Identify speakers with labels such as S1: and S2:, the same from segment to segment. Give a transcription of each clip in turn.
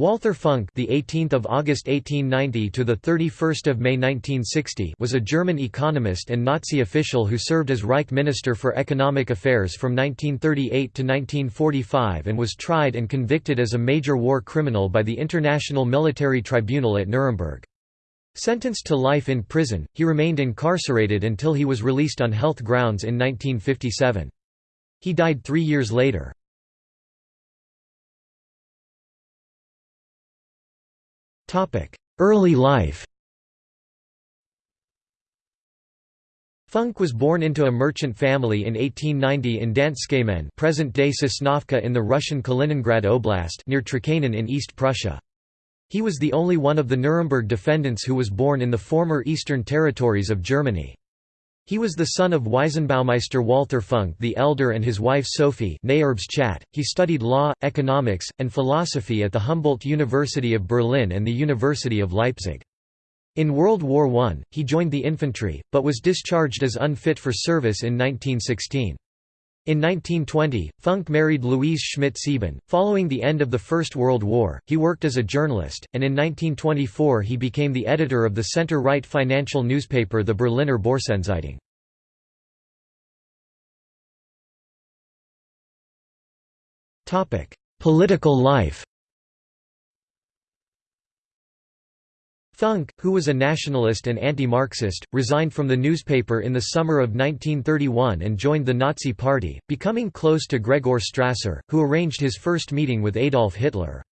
S1: Walther Funk, the 18th of August 1890 to the 31st of May 1960, was a German economist and Nazi official who served as Reich Minister for Economic Affairs from 1938 to 1945 and was tried and convicted as a major war criminal by the International Military Tribunal at Nuremberg. Sentenced to life in prison, he remained incarcerated until he was released on health grounds in 1957. He died three years later. Early life Funk was born into a merchant family in 1890 in Danzkehmen present-day Sosnovka in the Russian Kaliningrad Oblast near Trakehnen in East Prussia. He was the only one of the Nuremberg defendants who was born in the former Eastern Territories of Germany. He was the son of Wiesenbaumeister Walther Funk the Elder and his wife Sophie He studied law, economics, and philosophy at the Humboldt University of Berlin and the University of Leipzig. In World War I, he joined the infantry, but was discharged as unfit for service in 1916. In 1920, Funk married Louise Schmidt-Sieben. Following the end of the First World War, he worked as a journalist, and in 1924 he became the editor of the center-right financial newspaper the Berliner Börsenzeitung. Political life Funk, who was a nationalist and anti-Marxist, resigned from the newspaper in the summer of 1931 and joined the Nazi Party, becoming close to Gregor Strasser, who arranged his first meeting with Adolf Hitler.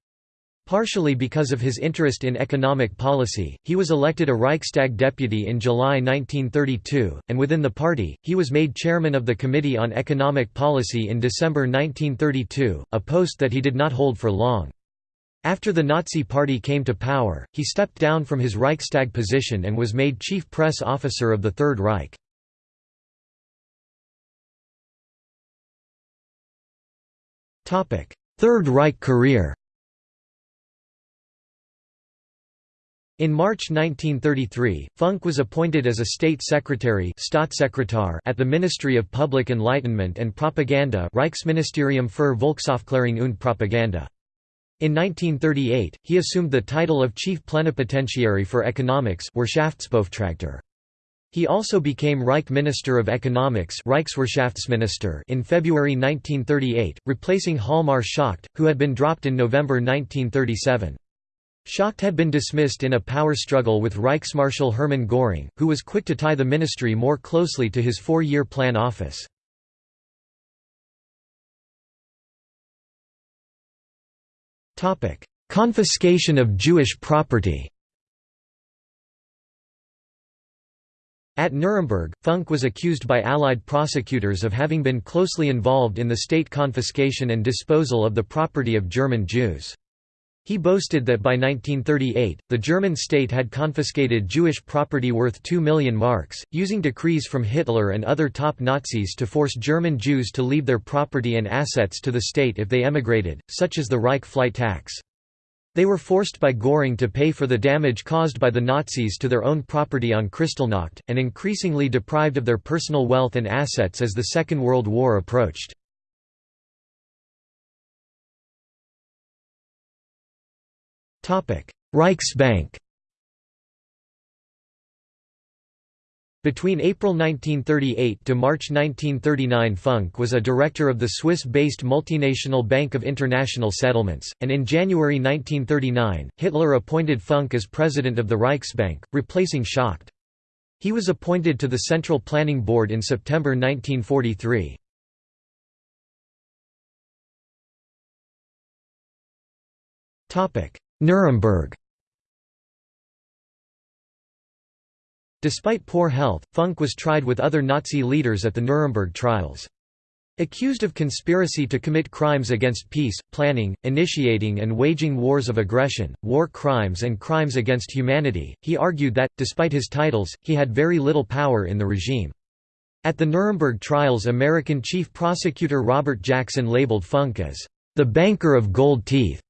S1: Partially because of his interest in economic policy, he was elected a Reichstag deputy in July 1932, and within the party, he was made chairman of the Committee on Economic Policy in December 1932, a post that he did not hold for long. After the Nazi Party came to power, he stepped down from his Reichstag position and was made chief press officer of the Third Reich. Third Reich career In March 1933, Funk was appointed as a state secretary at the Ministry of Public Enlightenment and Propaganda Reichsministerium für Volksaufklärung und Propaganda. In 1938, he assumed the title of Chief Plenipotentiary for Economics He also became Reich Minister of Economics in February 1938, replacing Hjalmar Schacht, who had been dropped in November 1937. Schacht had been dismissed in a power struggle with Reichsmarschall Hermann Göring, who was quick to tie the ministry more closely to his four-year plan office. Confiscation of Jewish property At Nuremberg, Funk was accused by Allied prosecutors of having been closely involved in the state confiscation and disposal of the property of German Jews. He boasted that by 1938, the German state had confiscated Jewish property worth 2 million marks, using decrees from Hitler and other top Nazis to force German Jews to leave their property and assets to the state if they emigrated, such as the Reich flight tax. They were forced by Göring to pay for the damage caused by the Nazis to their own property on Kristallnacht, and increasingly deprived of their personal wealth and assets as the Second World War approached. Reichsbank Between April 1938 to March 1939 Funk was a director of the Swiss-based multinational Bank of International Settlements, and in January 1939, Hitler appointed Funk as president of the Reichsbank, replacing Schacht. He was appointed to the Central Planning Board in September 1943. Nuremberg Despite poor health, Funk was tried with other Nazi leaders at the Nuremberg trials. Accused of conspiracy to commit crimes against peace, planning, initiating and waging wars of aggression, war crimes and crimes against humanity, he argued that, despite his titles, he had very little power in the regime. At the Nuremberg trials American Chief Prosecutor Robert Jackson labeled Funk as, "...the banker of gold teeth."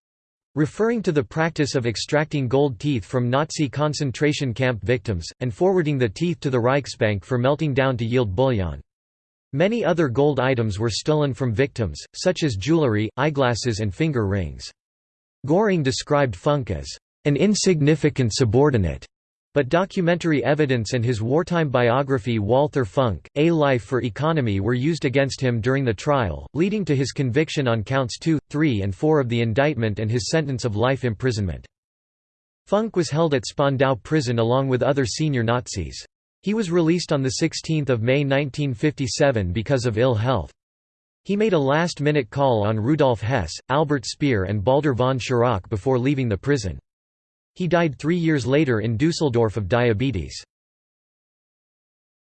S1: Referring to the practice of extracting gold teeth from Nazi concentration camp victims, and forwarding the teeth to the Reichsbank for melting down to yield bullion. Many other gold items were stolen from victims, such as jewelry, eyeglasses and finger rings. Göring described Funk as an insignificant subordinate but documentary evidence and his wartime biography Walther Funk, A Life for Economy were used against him during the trial, leading to his conviction on counts 2, 3 and 4 of the indictment and his sentence of life imprisonment. Funk was held at Spandau prison along with other senior Nazis. He was released on 16 May 1957 because of ill health. He made a last-minute call on Rudolf Hess, Albert Speer and Baldur von Schirach before leaving the prison. He died three years later in Dusseldorf of diabetes.